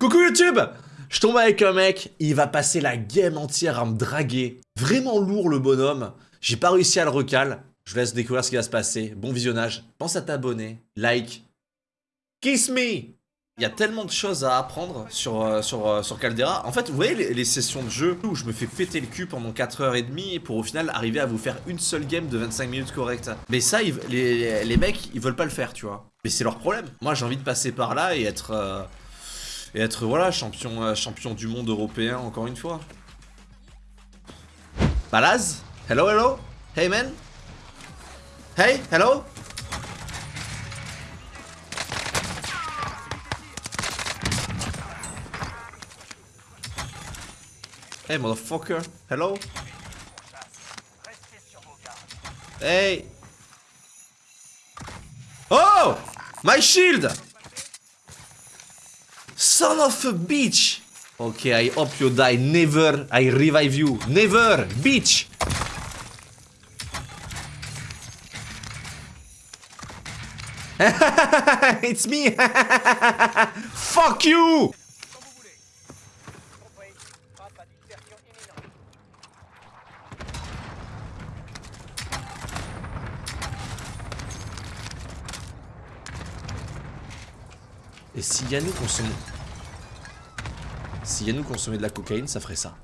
Coucou YouTube Je tombe avec un mec, il va passer la game entière à me draguer. Vraiment lourd le bonhomme. J'ai pas réussi à le recal. Je vous laisse découvrir ce qui va se passer. Bon visionnage. Pense à t'abonner. Like. Kiss me il y a tellement de choses à apprendre sur, euh, euh, sur Caldera. En fait, vous voyez les, sessions de jeu où je me fais péter le cul pendant 4h30 pour au final arriver à vous faire une seule game de 25 minutes correcte. Mais ça, les, les mecs, ils veulent pas le faire, tu vois. Mais c'est leur problème. Moi, j'ai envie de passer par là et être... Euh, et être, voilà, champion, euh, champion du monde européen encore une fois. Balaz Hello, hello Hey, man Hey, hello Hey, motherfucker. Hello? Hey! Oh! My shield! Son of a bitch! Okay, I hope you die. Never I revive you. Never! Bitch! it's me! Fuck you! Et si Yannou consommait... Si Yannou consommait de la cocaïne, ça ferait ça.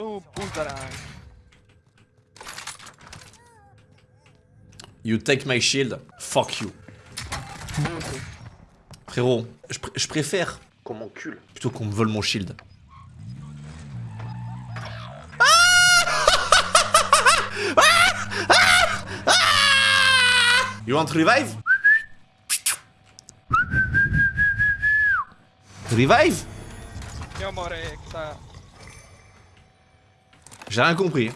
Buzdarány. You take my shield, fuck you. Frérot, je, pr je préfère qu'on m'encule plutôt qu'on me vole mon shield. You want to revive? Revive ça. J'ai rien compris.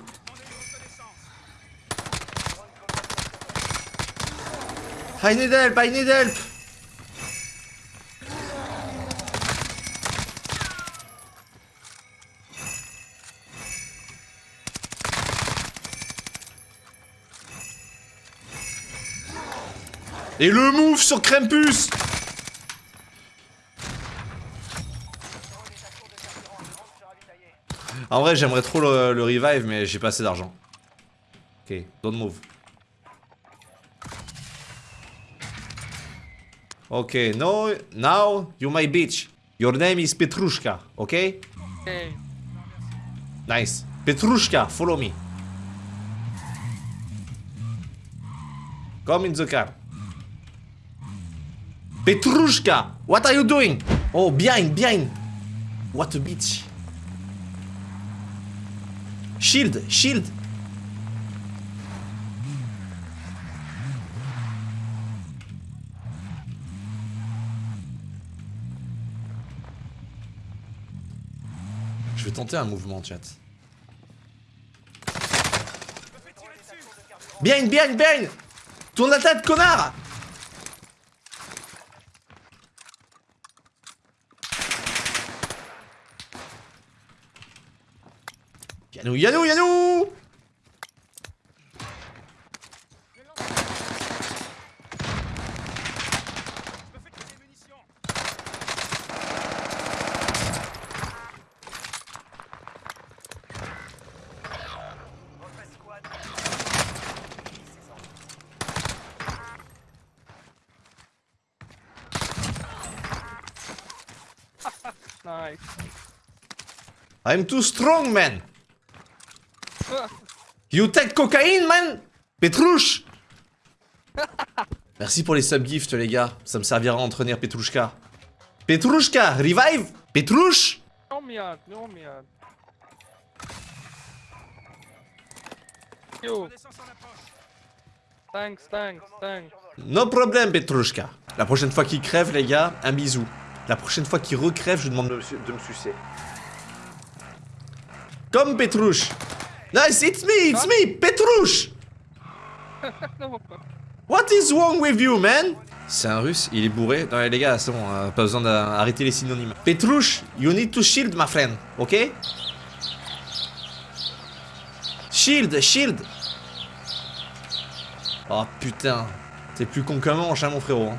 I need help, I Et le move sur Krampus En vrai, j'aimerais trop le, revive, mais j'ai pas assez d'argent. Ok, don't move. Ok, no, now you my bitch. Your name is Petrushka, okay? Hey. Nice. Petrushka, follow me. Come in the car. Petrushka, what are you doing? Oh, behind, behind. What a bitch. Shield, shield. Je vais tenter un mouvement, chat. Bien, bien, bien Tourne la tête, connard Yanou, Yanou, Yanou Nice. I'm too strong, man You take cocaine, man? Petrouche? Merci pour les subgifts, les gars. Ça me servira à entraîner Petrouchka. Petrouchka, revive Petrouche miatt. Yo. Thanks, thanks, thanks. No problème, Petrouchka. La prochaine fois qu'il crève, les gars, un bisou. La prochaine fois qu'il recrève, je demande de me, su- de me sucer. Comme Petrouche. Nice, it's me, it's me, Petrouche. What is wrong with you, man? C'est un russe, il est bourré. Non, les gars, c'est bon, euh, pas besoin d'arrêter les synonymes. Petrouche, you need to shield, my friend, ok? Shield, shield! Oh putain, t'es plus con qu'un manche, hein, mon frérot. hein.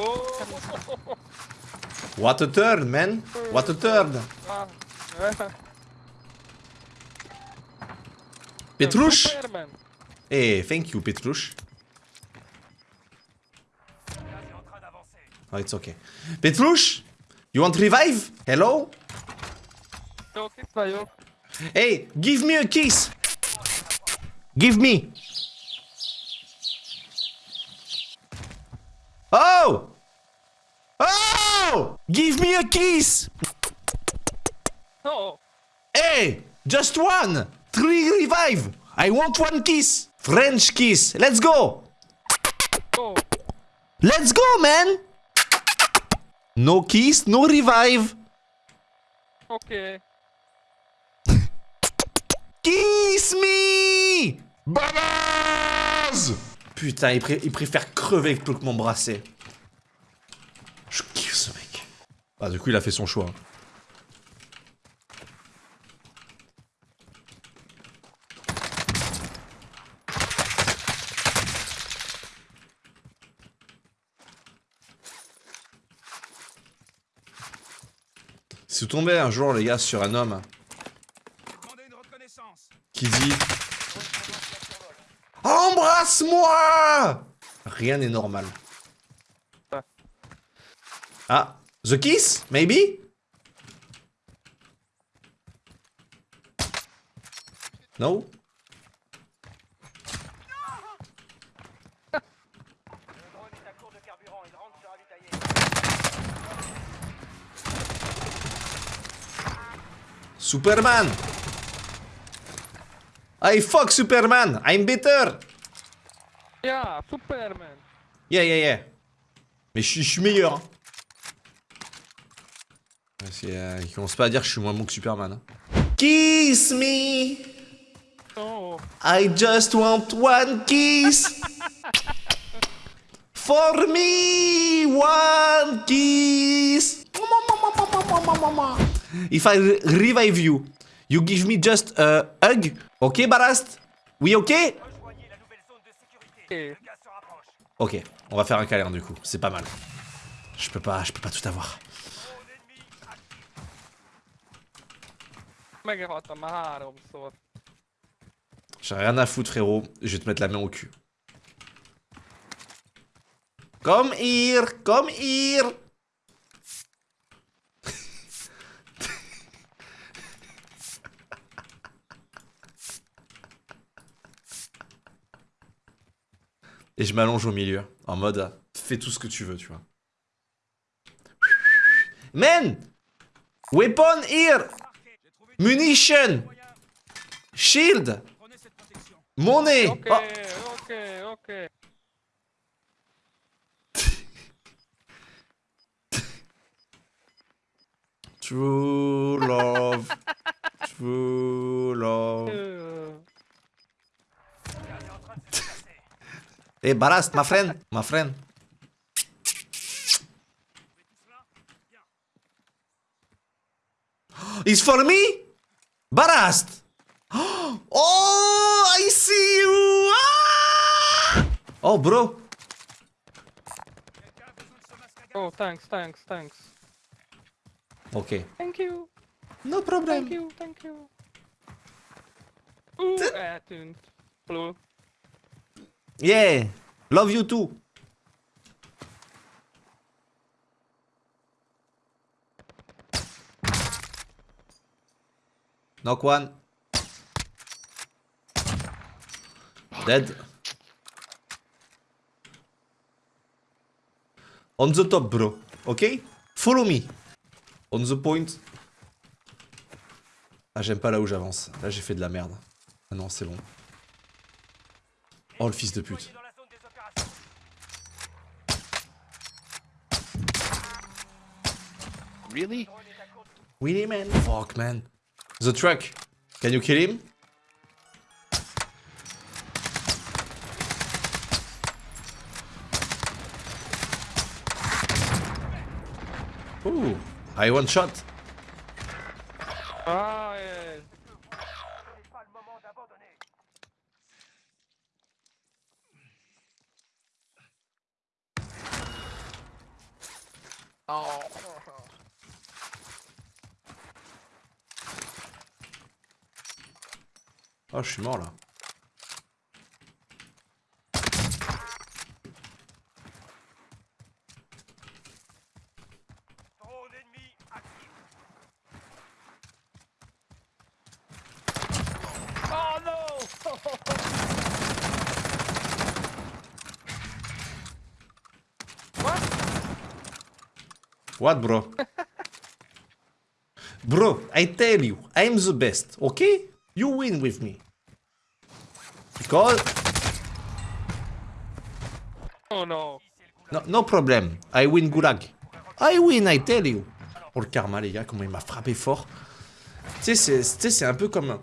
What a turn, man! What a turn! Eh. Hey, thank you, Petrush. Gaz est en train d'avancer. Oh, it's okay. Petrush! You want revive? Hello? Hey, give me a kiss! Give me! Oh! Oh! Give me a kiss! No! Hey! Just one! Three revive! I want one kiss! French kiss! Let's go! Oh! Let's go, man! No kiss, no revive! Ok. Kiss me! Balaz! Putain, il, pré- il préfère crever plutôt que m'embrasser. Je kiffe ce mec. Ah, du coup, il a fait son choix. Si vous tombez un jour, les gars, sur un homme qui dit Embrasse-moi Rien n'est normal. Ah. The kiss, maybe? No? Superman I fuck Superman I'm better Yeah, Superman. Yeah, yeah, yeah. Mais je suis meilleur. hein. Parce que, euh, il commence pas à dire que je suis moins bon que Superman. hein. Kiss me Oh. I just want one kiss. For me, one kiss. If I re- revive you, you give me just a hug. Ok, Barast? Oui, ok? Ok, on va faire un câlin du coup. C'est pas mal. Je peux pas, je peux pas tout avoir. J'ai rien à foutre, frérot. Je vais te mettre la main au cul. Come here, come here. Et je m'allonge au milieu, en mode fais tout ce que tu veux, tu vois. Men! Weapon here! Munition! Shield! Monnaie! Ok, Oh. ok, ok. True love. True love. Euh, Gaz est en train de se déplacer. Hey, Barast, my friend. My friend. It's for me? Barast! Oh, I see you! Ah! Oh, bro. Quelqu'un a besoin de ce masque à gaz Oh, thanks, thanks, thanks. Ok. Thank you, No thank problem. you, thank you. Oeh, eh, toen. Hallo. Yeah. Love you too. Knock one. Dead. On the top, bro. Okay? Follow me. On the point. Ah, j'aime pas là où j'avance. Là, j'ai fait de la merde. Ah non, c'est bon. Oh, le fils de pute. Really? Really, man? Fuck, man. The truck. Can you kill him? Ooh, I one shot. Ah, Oh, je suis mort là. What, bro? bro, I tell you, I'm the best, okay? You win with me. Oh no. No, no problem, I win Gulag. I win, I tell you. Oh, le karma, les gars, comment il m'a frappé fort. Tu sais, c'est- tu sais, c'est un peu comme...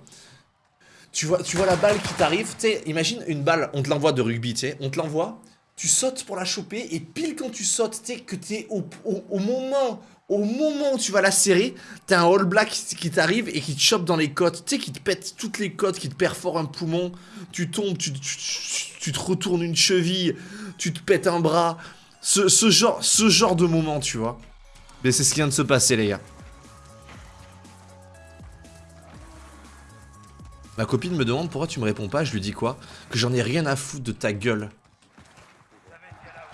Tu vois, tu vois la balle qui t'arrive, tu sais, imagine une balle, on te l'envoie de rugby, tu sais, on te l'envoie, tu sautes pour la choper, et pile quand tu sautes, tu sais, que t'es au, au, au moment, au moment où tu vas la serrer, t'as un All Black qui, t'arrive et qui te chope dans les côtes, tu sais, qui te pète toutes les côtes, qui te perfore un poumon, tu tombes, tu, te retournes une cheville, tu te pètes un bras, ce, ce genre, ce genre de moment, tu vois. Mais c'est ce qui vient de se passer, les gars. Ma copine me demande pourquoi tu me réponds pas, je lui dis quoi? Que j'en ai rien à foutre de ta gueule. Vous savez ce qu'il y a là-haut.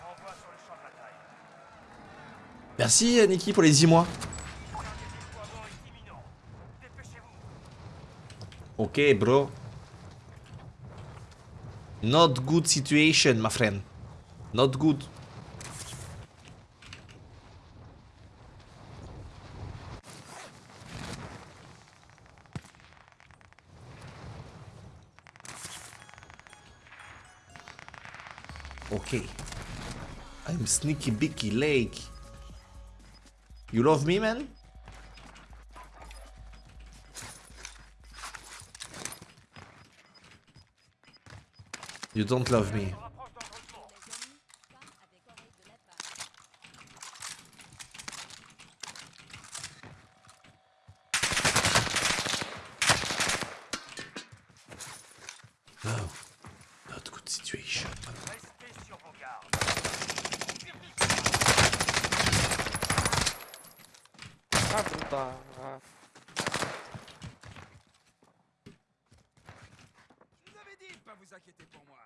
Renvoi sur le champ de bataille. Merci Niki pour les 10 mois. Ok bro. Not good situation my friend. Not good. Okay. I'm sneaky bicky lake. You love me man? You don't love me. Ah. Je vous avais dit de pas vous inquiéter pour moi.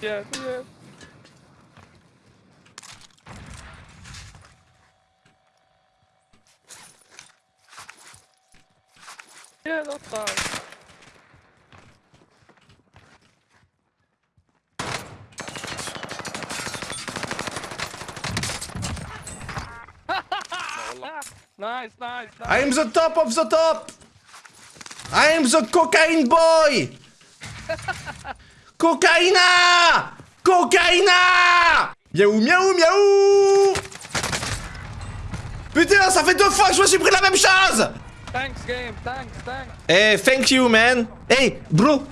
Yeah, yeah. Yeah, that's fine. Nice, nice, nice. I'm the top of the top! I'm the cocaine boy! Cocaïna! Cocaïna! Miaou, miaou, miaou! Putain, ça fait deux fois que je me suis pris la même chose! Thanks, game. Thanks, thanks. Hey, thank you, man. Hey, bro,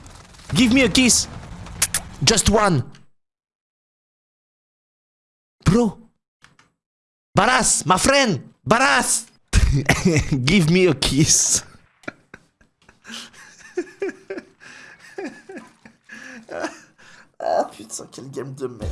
give me a kiss. Just one. Bro. Baras, my friend. Baras. Give me a kiss. ah putain, quel game de merde.